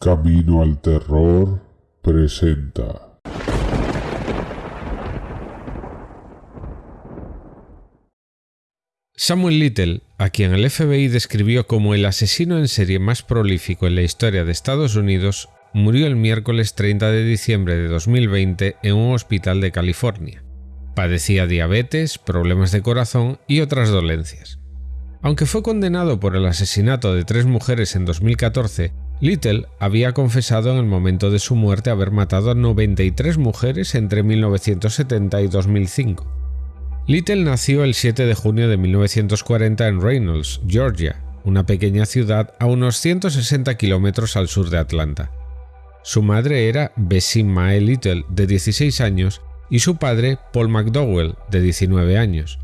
Camino al Terror presenta. Samuel Little, a quien el FBI describió como el asesino en serie más prolífico en la historia de Estados Unidos, murió el miércoles 30 de diciembre de 2020 en un hospital de California. Padecía diabetes, problemas de corazón y otras dolencias. Aunque fue condenado por el asesinato de tres mujeres en 2014, Little había confesado en el momento de su muerte haber matado a 93 mujeres entre 1970 y 2005. Little nació el 7 de junio de 1940 en Reynolds, Georgia, una pequeña ciudad a unos 160 kilómetros al sur de Atlanta. Su madre era Bessie Mae Little, de 16 años, y su padre Paul McDowell, de 19 años.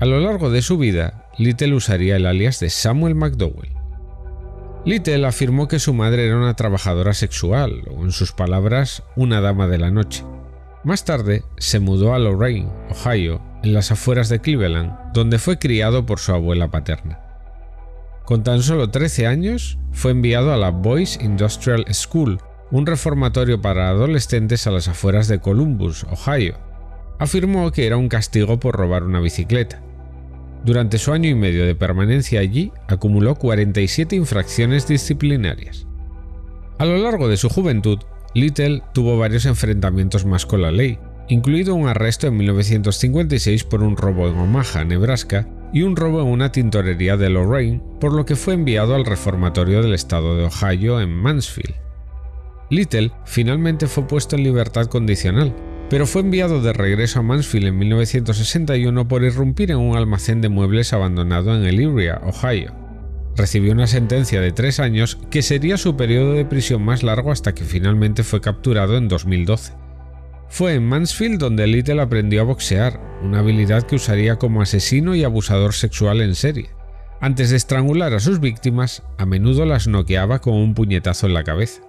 A lo largo de su vida, Little usaría el alias de Samuel McDowell. Little afirmó que su madre era una trabajadora sexual, o en sus palabras, una dama de la noche. Más tarde, se mudó a Lorraine, Ohio, en las afueras de Cleveland, donde fue criado por su abuela paterna. Con tan solo 13 años, fue enviado a la Boys Industrial School, un reformatorio para adolescentes a las afueras de Columbus, Ohio. Afirmó que era un castigo por robar una bicicleta. Durante su año y medio de permanencia allí, acumuló 47 infracciones disciplinarias. A lo largo de su juventud, Little tuvo varios enfrentamientos más con la ley, incluido un arresto en 1956 por un robo en Omaha, Nebraska, y un robo en una tintorería de Lorraine, por lo que fue enviado al reformatorio del estado de Ohio en Mansfield. Little finalmente fue puesto en libertad condicional, pero fue enviado de regreso a Mansfield en 1961 por irrumpir en un almacén de muebles abandonado en Elyria, Ohio. Recibió una sentencia de tres años que sería su periodo de prisión más largo hasta que finalmente fue capturado en 2012. Fue en Mansfield donde Little aprendió a boxear, una habilidad que usaría como asesino y abusador sexual en serie. Antes de estrangular a sus víctimas, a menudo las noqueaba con un puñetazo en la cabeza.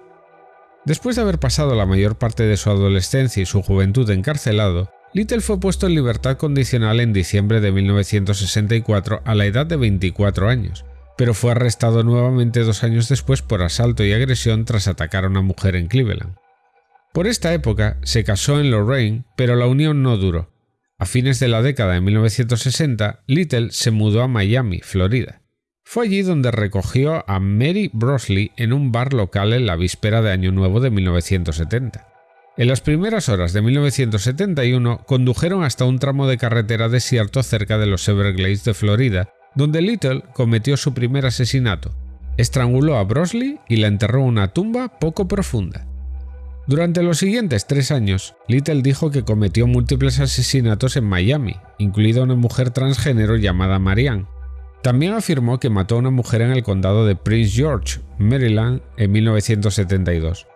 Después de haber pasado la mayor parte de su adolescencia y su juventud encarcelado, Little fue puesto en libertad condicional en diciembre de 1964 a la edad de 24 años, pero fue arrestado nuevamente dos años después por asalto y agresión tras atacar a una mujer en Cleveland. Por esta época se casó en Lorraine, pero la unión no duró. A fines de la década de 1960, Little se mudó a Miami, Florida. Fue allí donde recogió a Mary Brosley en un bar local en la víspera de Año Nuevo de 1970. En las primeras horas de 1971 condujeron hasta un tramo de carretera desierto cerca de los Everglades de Florida, donde Little cometió su primer asesinato. Estranguló a Brosley y la enterró en una tumba poco profunda. Durante los siguientes tres años, Little dijo que cometió múltiples asesinatos en Miami, incluida una mujer transgénero llamada Marianne, también afirmó que mató a una mujer en el condado de Prince George, Maryland, en 1972.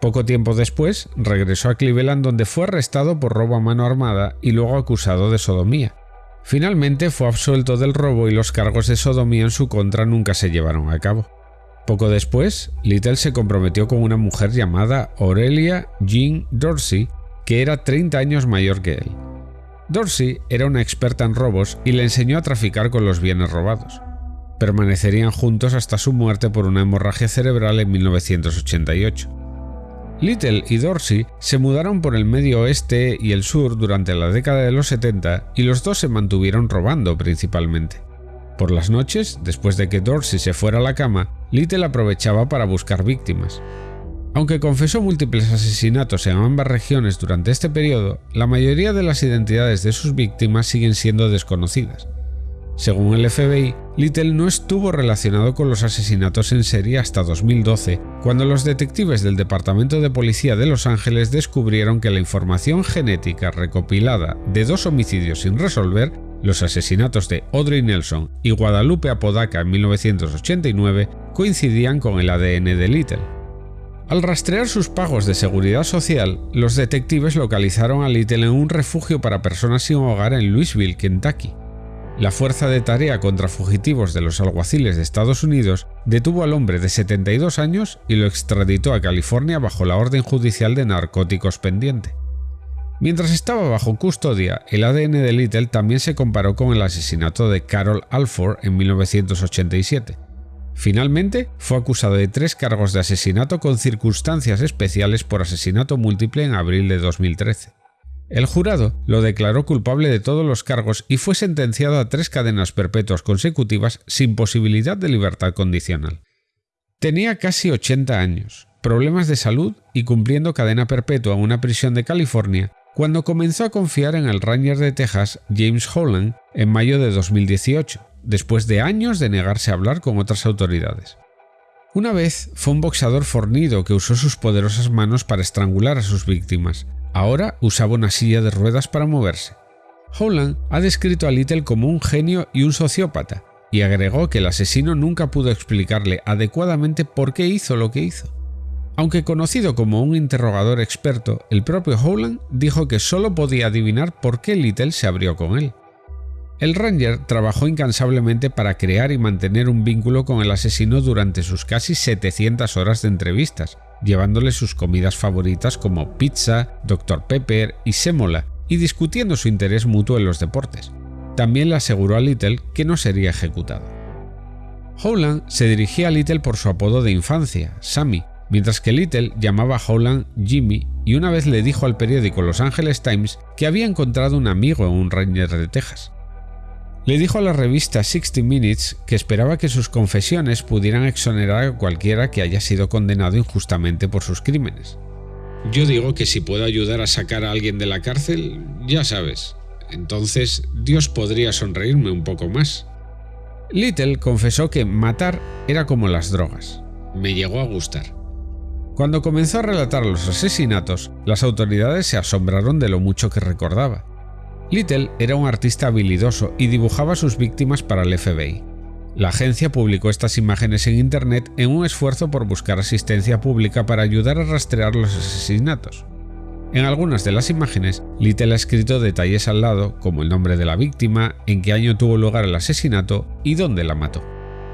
Poco tiempo después, regresó a Cleveland donde fue arrestado por robo a mano armada y luego acusado de sodomía. Finalmente fue absuelto del robo y los cargos de sodomía en su contra nunca se llevaron a cabo. Poco después, Little se comprometió con una mujer llamada Aurelia Jean Dorsey, que era 30 años mayor que él. Dorsey era una experta en robos y le enseñó a traficar con los bienes robados. Permanecerían juntos hasta su muerte por una hemorragia cerebral en 1988. Little y Dorsey se mudaron por el medio oeste y el sur durante la década de los 70 y los dos se mantuvieron robando principalmente. Por las noches, después de que Dorsey se fuera a la cama, Little aprovechaba para buscar víctimas. Aunque confesó múltiples asesinatos en ambas regiones durante este periodo, la mayoría de las identidades de sus víctimas siguen siendo desconocidas. Según el FBI, Little no estuvo relacionado con los asesinatos en serie hasta 2012, cuando los detectives del Departamento de Policía de Los Ángeles descubrieron que la información genética recopilada de dos homicidios sin resolver, los asesinatos de Audrey Nelson y Guadalupe Apodaca en 1989, coincidían con el ADN de Little. Al rastrear sus pagos de seguridad social, los detectives localizaron a Little en un refugio para personas sin hogar en Louisville, Kentucky. La Fuerza de Tarea contra Fugitivos de los Alguaciles de Estados Unidos detuvo al hombre de 72 años y lo extraditó a California bajo la orden judicial de narcóticos pendiente. Mientras estaba bajo custodia, el ADN de Little también se comparó con el asesinato de Carol Alford en 1987. Finalmente, fue acusado de tres cargos de asesinato con circunstancias especiales por asesinato múltiple en abril de 2013. El jurado lo declaró culpable de todos los cargos y fue sentenciado a tres cadenas perpetuas consecutivas sin posibilidad de libertad condicional. Tenía casi 80 años, problemas de salud y cumpliendo cadena perpetua en una prisión de California cuando comenzó a confiar en el Ranger de Texas James Holland en mayo de 2018, después de años de negarse a hablar con otras autoridades. Una vez fue un boxeador fornido que usó sus poderosas manos para estrangular a sus víctimas. Ahora usaba una silla de ruedas para moverse. Holland ha descrito a Little como un genio y un sociópata, y agregó que el asesino nunca pudo explicarle adecuadamente por qué hizo lo que hizo. Aunque conocido como un interrogador experto, el propio Howland dijo que solo podía adivinar por qué Little se abrió con él. El Ranger trabajó incansablemente para crear y mantener un vínculo con el asesino durante sus casi 700 horas de entrevistas, llevándole sus comidas favoritas como pizza, Dr. Pepper y sémola, y discutiendo su interés mutuo en los deportes. También le aseguró a Little que no sería ejecutado. Howland se dirigía a Little por su apodo de infancia, Sammy, mientras que Little llamaba a Howland Jimmy y una vez le dijo al periódico Los Angeles Times que había encontrado un amigo en un Ranger de Texas. Le dijo a la revista 60 Minutes que esperaba que sus confesiones pudieran exonerar a cualquiera que haya sido condenado injustamente por sus crímenes. Yo digo que si puedo ayudar a sacar a alguien de la cárcel, ya sabes, entonces Dios podría sonreírme un poco más. Little confesó que matar era como las drogas. Me llegó a gustar. Cuando comenzó a relatar los asesinatos, las autoridades se asombraron de lo mucho que recordaba. Little era un artista habilidoso y dibujaba sus víctimas para el FBI. La agencia publicó estas imágenes en Internet en un esfuerzo por buscar asistencia pública para ayudar a rastrear los asesinatos. En algunas de las imágenes, Little ha escrito detalles al lado, como el nombre de la víctima, en qué año tuvo lugar el asesinato y dónde la mató.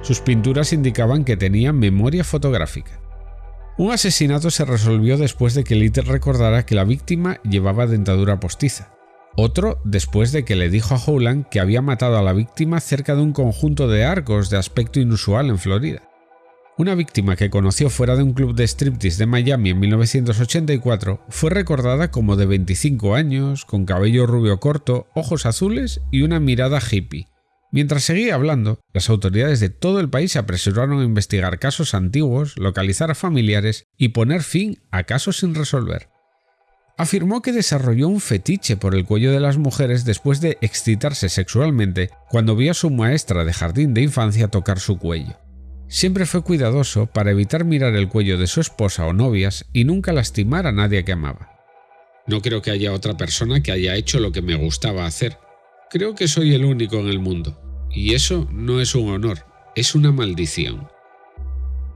Sus pinturas indicaban que tenía memoria fotográfica. Un asesinato se resolvió después de que Little recordara que la víctima llevaba dentadura postiza. Otro después de que le dijo a Howland que había matado a la víctima cerca de un conjunto de arcos de aspecto inusual en Florida. Una víctima que conoció fuera de un club de striptease de Miami en 1984 fue recordada como de 25 años, con cabello rubio corto, ojos azules y una mirada hippie. Mientras seguía hablando, las autoridades de todo el país se apresuraron a investigar casos antiguos, localizar a familiares y poner fin a casos sin resolver afirmó que desarrolló un fetiche por el cuello de las mujeres después de excitarse sexualmente cuando vio a su maestra de jardín de infancia tocar su cuello. Siempre fue cuidadoso para evitar mirar el cuello de su esposa o novias y nunca lastimar a nadie que amaba. No creo que haya otra persona que haya hecho lo que me gustaba hacer. Creo que soy el único en el mundo. Y eso no es un honor, es una maldición.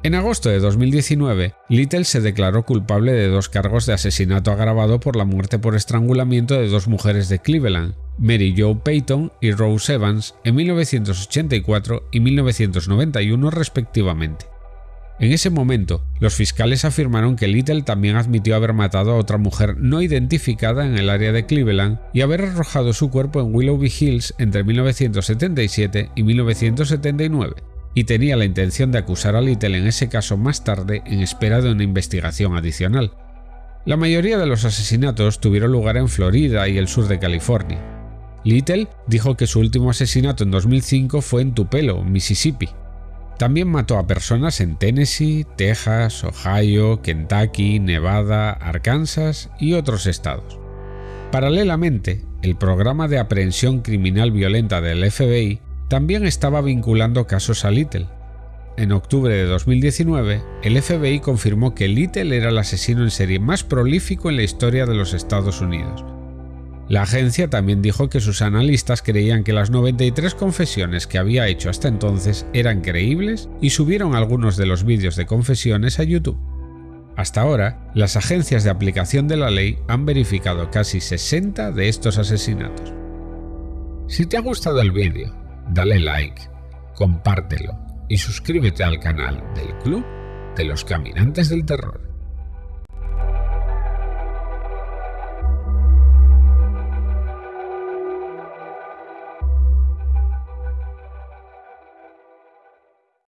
En agosto de 2019, Little se declaró culpable de dos cargos de asesinato agravado por la muerte por estrangulamiento de dos mujeres de Cleveland, Mary Jo Payton y Rose Evans, en 1984 y 1991 respectivamente. En ese momento, los fiscales afirmaron que Little también admitió haber matado a otra mujer no identificada en el área de Cleveland y haber arrojado su cuerpo en Willoughby Hills entre 1977 y 1979 y tenía la intención de acusar a Little en ese caso más tarde en espera de una investigación adicional. La mayoría de los asesinatos tuvieron lugar en Florida y el sur de California. Little dijo que su último asesinato en 2005 fue en Tupelo, Mississippi. También mató a personas en Tennessee, Texas, Ohio, Kentucky, Nevada, Arkansas y otros estados. Paralelamente, el programa de aprehensión criminal violenta del FBI también estaba vinculando casos a Little. En octubre de 2019, el FBI confirmó que Little era el asesino en serie más prolífico en la historia de los Estados Unidos. La agencia también dijo que sus analistas creían que las 93 confesiones que había hecho hasta entonces eran creíbles y subieron algunos de los vídeos de confesiones a YouTube. Hasta ahora, las agencias de aplicación de la ley han verificado casi 60 de estos asesinatos. Si te ha gustado el vídeo dale like, compártelo y suscríbete al canal del Club de los Caminantes del Terror.